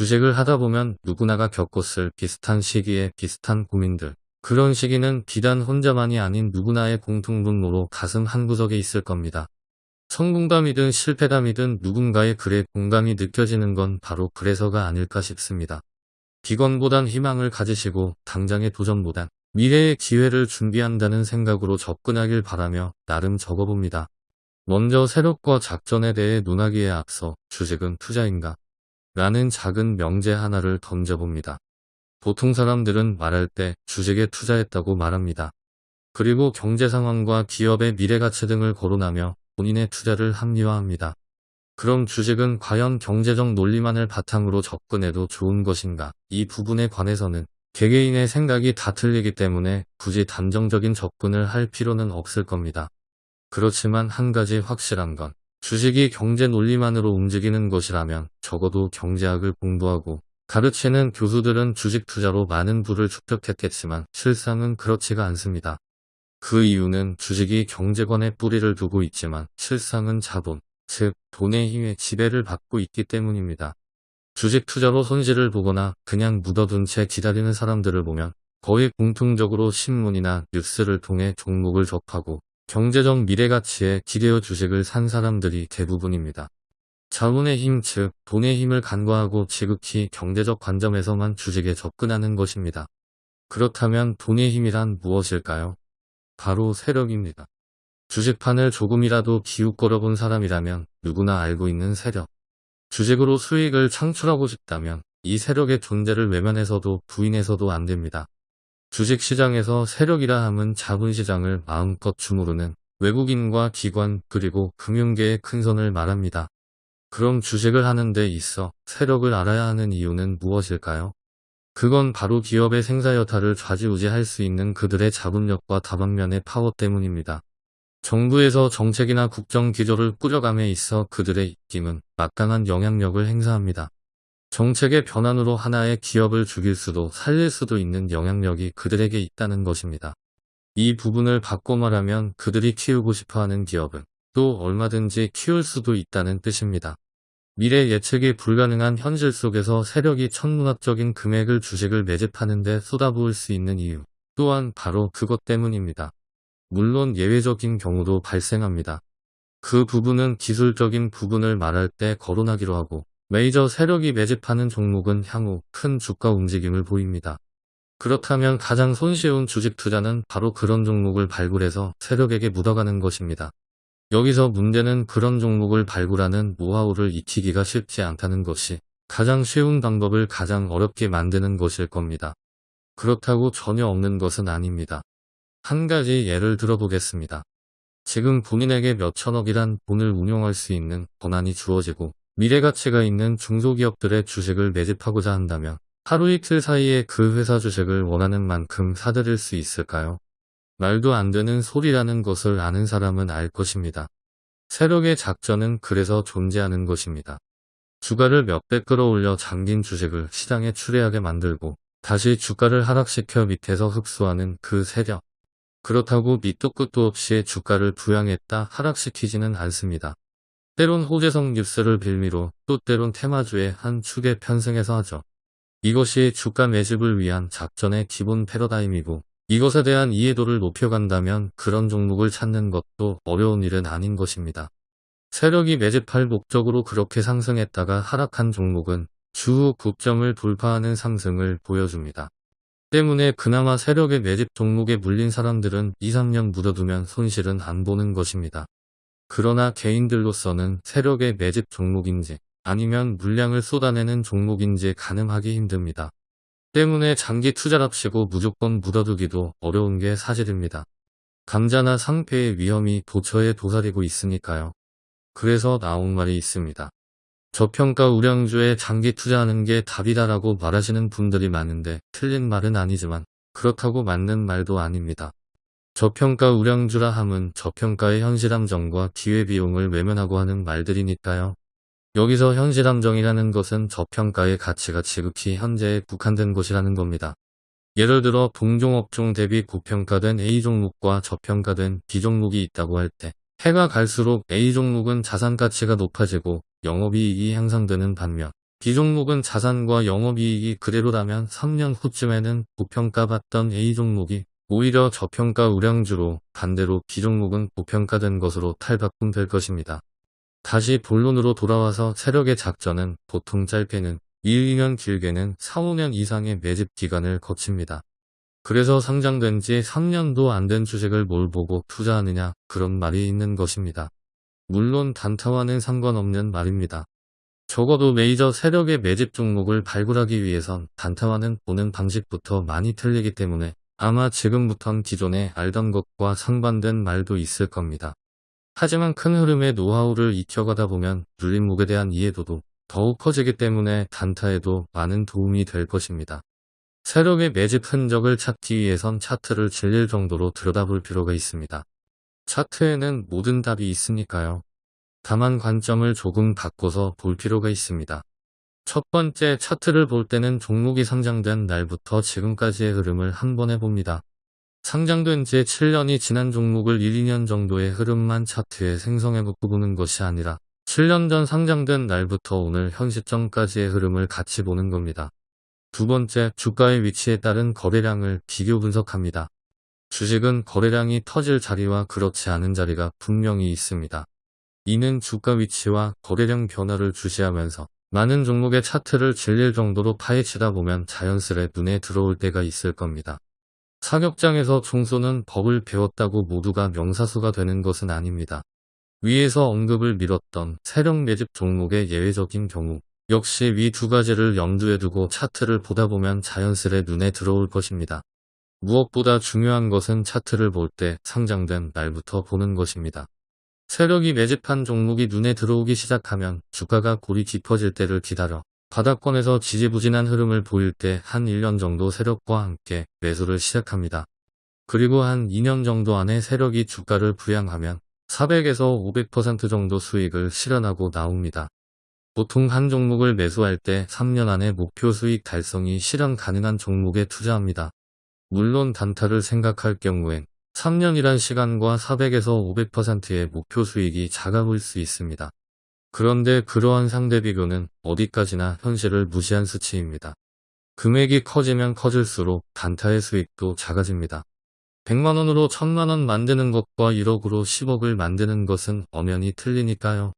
주식을 하다 보면 누구나가 겪었을 비슷한 시기에 비슷한 고민들. 그런 시기는 비단 혼자만이 아닌 누구나의 공통분모로 가슴 한구석에 있을 겁니다. 성공담이든 실패담이든 누군가의 글에 공감이 느껴지는 건 바로 그래서가 아닐까 싶습니다. 비건보단 희망을 가지시고 당장의 도전보단 미래의 기회를 준비한다는 생각으로 접근하길 바라며 나름 적어봅니다. 먼저 세력과 작전에 대해 논하기에 앞서 주식은 투자인가? 라는 작은 명제 하나를 던져봅니다. 보통 사람들은 말할 때 주식에 투자했다고 말합니다. 그리고 경제 상황과 기업의 미래 가치 등을 거론하며 본인의 투자를 합리화합니다. 그럼 주식은 과연 경제적 논리만을 바탕으로 접근해도 좋은 것인가? 이 부분에 관해서는 개개인의 생각이 다 틀리기 때문에 굳이 단정적인 접근을 할 필요는 없을 겁니다. 그렇지만 한 가지 확실한 건 주식이 경제 논리만으로 움직이는 것이라면 적어도 경제학을 공부하고 가르치는 교수들은 주식 투자로 많은 부를 축적했겠지만 실상은 그렇지가 않습니다. 그 이유는 주식이 경제관에 뿌리를 두고 있지만 실상은 자본, 즉 돈의 힘에 지배를 받고 있기 때문입니다. 주식 투자로 손실을 보거나 그냥 묻어둔 채 기다리는 사람들을 보면 거의 공통적으로 신문이나 뉴스를 통해 종목을 접하고 경제적 미래가치에 기대어 주식을 산 사람들이 대부분입니다. 자본의 힘, 즉 돈의 힘을 간과하고 지극히 경제적 관점에서만 주식에 접근하는 것입니다. 그렇다면 돈의 힘이란 무엇일까요? 바로 세력입니다. 주식판을 조금이라도 기웃거려 본 사람이라면 누구나 알고 있는 세력. 주식으로 수익을 창출하고 싶다면 이 세력의 존재를 외면해서도 부인해서도 안 됩니다. 주식시장에서 세력이라 함은 자본시장을 마음껏 주무르는 외국인과 기관 그리고 금융계의 큰 손을 말합니다. 그럼 주식을 하는 데 있어 세력을 알아야 하는 이유는 무엇일까요? 그건 바로 기업의 생사여타를 좌지우지할 수 있는 그들의 자금력과 다방면의 파워 때문입니다. 정부에서 정책이나 국정 기조를 꾸려감에 있어 그들의 입김은 막강한 영향력을 행사합니다. 정책의 변환으로 하나의 기업을 죽일 수도 살릴 수도 있는 영향력이 그들에게 있다는 것입니다. 이 부분을 바꿔 말하면 그들이 키우고 싶어하는 기업은 또 얼마든지 키울 수도 있다는 뜻입니다. 미래 예측이 불가능한 현실 속에서 세력이 천문학적인 금액을 주식을 매집하는 데 쏟아부을 수 있는 이유 또한 바로 그것 때문입니다. 물론 예외적인 경우도 발생합니다. 그 부분은 기술적인 부분을 말할 때 거론하기로 하고 메이저 세력이 매집하는 종목은 향후 큰 주가 움직임을 보입니다. 그렇다면 가장 손쉬운 주식 투자는 바로 그런 종목을 발굴해서 세력에게 묻어가는 것입니다. 여기서 문제는 그런 종목을 발굴하는 노하우를 익히기가 쉽지 않다는 것이 가장 쉬운 방법을 가장 어렵게 만드는 것일 겁니다. 그렇다고 전혀 없는 것은 아닙니다. 한 가지 예를 들어보겠습니다. 지금 본인에게 몇천억이란 돈을 운용할 수 있는 권한이 주어지고 미래가치가 있는 중소기업들의 주식을 매집하고자 한다면 하루 이틀 사이에 그 회사 주식을 원하는 만큼 사들일 수 있을까요? 말도 안 되는 소리라는 것을 아는 사람은 알 것입니다. 세력의 작전은 그래서 존재하는 것입니다. 주가를 몇 배 끌어올려 잠긴 주식을 시장에 출회하게 만들고 다시 주가를 하락시켜 밑에서 흡수하는 그 세력. 그렇다고 밑도 끝도 없이 주가를 부양했다 하락시키지는 않습니다. 때론 호재성 뉴스를 빌미로 또 때론 테마주의 한 축에 편승해서 하죠. 이것이 주가 매집을 위한 작전의 기본 패러다임이고 이것에 대한 이해도를 높여간다면 그런 종목을 찾는 것도 어려운 일은 아닌 것입니다. 세력이 매집할 목적으로 그렇게 상승했다가 하락한 종목은 주후 국점을 돌파하는 상승을 보여줍니다. 때문에 그나마 세력의 매집 종목에 물린 사람들은 2, 3년 묻어두면 손실은 안 보는 것입니다. 그러나 개인들로서는 세력의 매집 종목인지 아니면 물량을 쏟아내는 종목인지 가늠하기 힘듭니다. 때문에 장기 투자랍시고 무조건 묻어두기도 어려운 게 사실입니다. 감자나 상패의 위험이 도처에 도사리고 있으니까요. 그래서 나온 말이 있습니다. 저평가 우량주에 장기 투자하는 게 답이다라고 말하시는 분들이 많은데 틀린 말은 아니지만 그렇다고 맞는 말도 아닙니다. 저평가 우량주라 함은 저평가의 현실함정과 기회비용을 외면하고 하는 말들이니까요. 여기서 현실함정이라는 것은 저평가의 가치가 지극히 현재에 국한된 것이라는 겁니다. 예를 들어 동종업종 대비 고평가된 A 종목과 저평가된 B 종목이 있다고 할 때 해가 갈수록 A 종목은 자산 가치가 높아지고 영업이익이 향상되는 반면 B종목은 자산과 영업이익이 그대로라면 3년 후쯤에는 고평가받던 A종목이 오히려 저평가 우량주로 반대로 B종목은 고평가된 것으로 탈바꿈될 것입니다. 다시 본론으로 돌아와서 세력의 작전은 보통 짧게는 1, 2년 길게는 4, 5년 이상의 매집 기간을 거칩니다. 그래서 상장된 지 3년도 안 된 주식을 뭘 보고 투자하느냐 그런 말이 있는 것입니다. 물론 단타와는 상관없는 말입니다. 적어도 메이저 세력의 매집 종목을 발굴하기 위해선 단타와는 보는 방식부터 많이 틀리기 때문에 아마 지금부턴 기존에 알던 것과 상반된 말도 있을 겁니다. 하지만 큰 흐름의 노하우를 익혀가다 보면 눌림목에 대한 이해도도 더욱 커지기 때문에 단타에도 많은 도움이 될 것입니다. 세력의 매집 흔적을 찾기 위해선 차트를 질릴 정도로 들여다볼 필요가 있습니다. 차트에는 모든 답이 있으니까요. 다만 관점을 조금 바꿔서 볼 필요가 있습니다. 첫 번째 차트를 볼 때는 종목이 상장된 날부터 지금까지의 흐름을 한번 해봅니다. 상장된 지 7년이 지난 종목을 1, 2년 정도의 흐름만 차트에 생성해 놓고 보는 것이 아니라 7년 전 상장된 날부터 오늘 현 시점까지의 흐름을 같이 보는 겁니다. 두 번째, 주가의 위치에 따른 거래량을 비교 분석합니다. 주식은 거래량이 터질 자리와 그렇지 않은 자리가 분명히 있습니다. 이는 주가 위치와 거래량 변화를 주시하면서 많은 종목의 차트를 질릴 정도로 파헤치다 보면 자연스레 눈에 들어올 때가 있을 겁니다. 사격장에서 총쏘는 법을 배웠다고 모두가 명사수가 되는 것은 아닙니다. 위에서 언급을 미뤘던 세력 매집 종목의 예외적인 경우 역시 위 두 가지를 염두에 두고 차트를 보다 보면 자연스레 눈에 들어올 것입니다. 무엇보다 중요한 것은 차트를 볼 때 상장된 날부터 보는 것입니다. 세력이 매집한 종목이 눈에 들어오기 시작하면 주가가 골이 깊어질 때를 기다려 바닥권에서 지지부진한 흐름을 보일 때 한 1년 정도 세력과 함께 매수를 시작합니다. 그리고 한 2년 정도 안에 세력이 주가를 부양하면 400에서 500% 정도 수익을 실현하고 나옵니다. 보통 한 종목을 매수할 때 3년 안에 목표 수익 달성이 실현 가능한 종목에 투자합니다. 물론 단타를 생각할 경우엔 3년이란 시간과 400에서 500%의 목표 수익이 작아 보일 수 있습니다. 그런데 그러한 상대 비교는 어디까지나 현실을 무시한 수치입니다. 금액이 커지면 커질수록 단타의 수익도 작아집니다. 100만원으로 1000만원 만드는 것과 1억으로 10억을 만드는 것은 엄연히 틀리니까요.